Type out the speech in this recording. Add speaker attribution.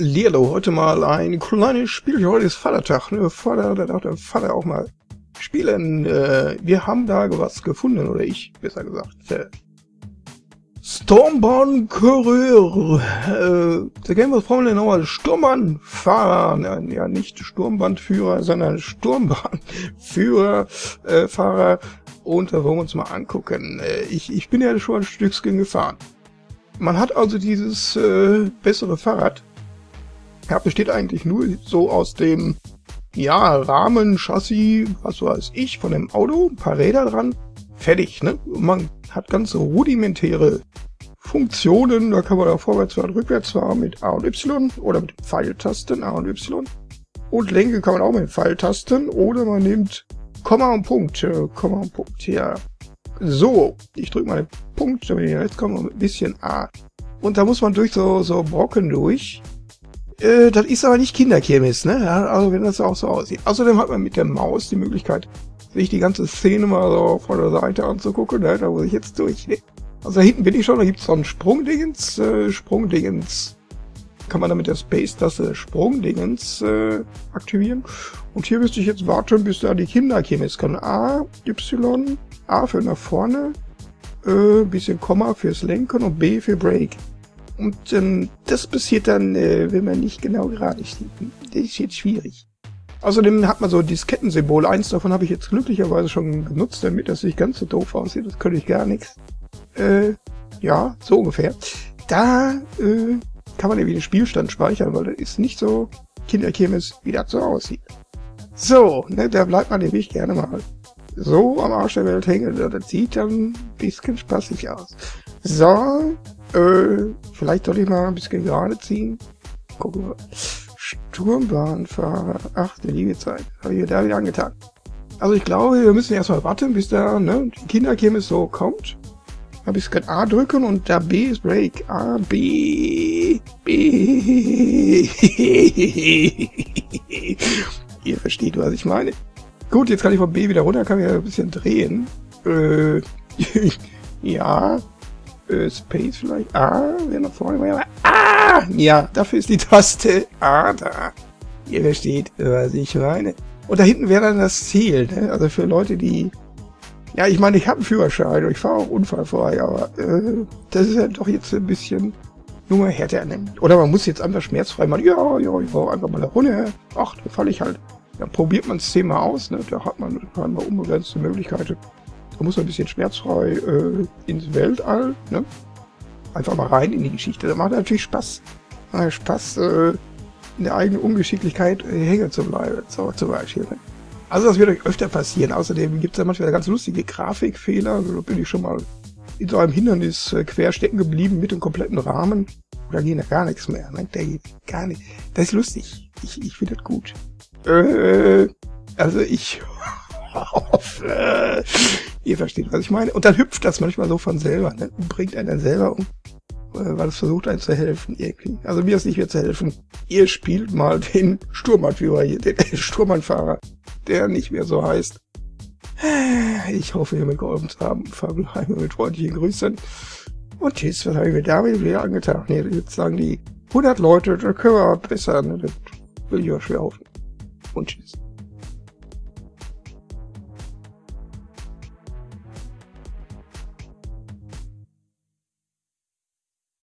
Speaker 1: Lilo, heute mal ein kleines Spiel. Heute ist Vatertag. Ne? Vater, da darf der Vater auch mal spielen. Äh, wir haben da was gefunden, oder ich, besser gesagt. Äh, Stormbahn Courier. Äh, der Game wir denn nochmal? Sturmbahnfahrer. Ja, nicht Sturmbandführer, sondern Sturmbahnführer, äh, Fahrer. Und da wollen wir uns mal angucken. Äh, ich, ich bin ja schon ein Stückchen gefahren. Man hat also dieses äh, bessere Fahrrad ja, besteht eigentlich nur so aus dem, ja, Rahmen, Chassis, was weiß ich, von dem Auto, ein paar Räder dran, fertig, ne? Man hat ganz rudimentäre Funktionen, da kann man da vorwärts und rückwärts fahren mit A und Y oder mit Pfeiltasten A und Y. Und Lenke kann man auch mit Pfeiltasten oder man nimmt Komma und Punkt, äh, Komma und Punkt, ja. So, ich drücke mal den Punkt, damit ich jetzt komme, ein bisschen A. Und da muss man durch so, so Brocken durch. Äh, das ist aber nicht Kinderkirmes, ne? Also wenn das auch so aussieht. Außerdem hat man mit der Maus die Möglichkeit, sich die ganze Szene mal so von der Seite anzugucken, ne? Da muss ich jetzt durch. Also da hinten bin ich schon, da gibt's so ein Sprungdingens, äh, Sprungdingens. Kann man damit der Space-Taste Sprungdingens äh, aktivieren. Und hier müsste ich jetzt warten, bis da die Kinderkirmes kann. A, Y, A für nach vorne, äh, bisschen Komma fürs Lenken und B für Break. Und ähm, das passiert dann, äh, wenn man nicht genau gerade steht. Das ist jetzt schwierig. Außerdem hat man so Diskettensymbol. Eins davon habe ich jetzt glücklicherweise schon genutzt, damit das nicht ganz so doof aussieht. Das könnte ich gar nichts. Äh, ja, so ungefähr. Da äh, kann man irgendwie den Spielstand speichern, weil das ist nicht so Kinderkirmes, wie das so aussieht. So, ne, da bleibt man nämlich gerne mal so am Arsch der Welt hängen. Das sieht dann ein bisschen spaßig aus. So, äh, vielleicht soll ich mal ein bisschen gerade ziehen. Gucken wir. Sturmbahnfahrer. Ach, der liebe Zeit. Habe ich mir da wieder angetan. Also ich glaube, wir müssen erstmal warten, bis da ne, die Kinderkirmes so kommt. Ein bisschen A drücken und da B ist Break. A, B, B. Ihr versteht, was ich meine. Gut, jetzt kann ich von B wieder runter, kann ich ein bisschen drehen. Äh, ja, äh, Space vielleicht. Ah, wer nach vorne war. Ah! Ja, dafür ist die Taste A da. Ihr versteht, was ich meine. Und da hinten wäre dann das Ziel, ne? Also für Leute, die... Ja, ich meine, ich habe einen Führerschein und ich fahre auch unfallfrei, aber äh, das ist ja doch jetzt ein bisschen nur härter nehmen. Oder man muss jetzt einfach schmerzfrei mal, ja, ja, ich fahre einfach mal da runter. Ach, da falle ich halt. Dann probiert man das Thema aus, ne? Da hat man scheinbar unbegrenzte Möglichkeiten. Da muss man ein bisschen schmerzfrei äh, ins Weltall, ne? Einfach mal rein in die Geschichte. Da macht natürlich Spaß. Macht Spaß, äh, in der eigenen Ungeschicklichkeit äh, hängen zu bleiben. So, zum Beispiel. Ne? Also das wird euch öfter passieren. Außerdem gibt es ja manchmal ganz lustige Grafikfehler. Also, da bin ich schon mal in so einem Hindernis äh, quer stecken geblieben mit dem kompletten Rahmen. Da geht ja gar nichts mehr. Ne? Da geht gar nicht. Das ist lustig. Ich, ich finde das gut. Äh, also ich hoffe, Ihr versteht, was ich meine. Und dann hüpft das manchmal so von selber, ne? Und bringt einen dann selber um, äh, weil es versucht, einen zu helfen irgendwie. Also mir ist nicht mehr zu helfen. Ihr spielt mal den Sturmannführer hier, den Sturmannfahrer, der nicht mehr so heißt. Ich hoffe, ihr mitgeholfen zu haben. Fabelheime mit freundlichen Grüßen. Und tschüss, was habe ich mir damit wieder angetan? Nee, jetzt sagen die 100 Leute, da können wir besser, ne? Das will ich auch schwer hoffen. Und tschüss.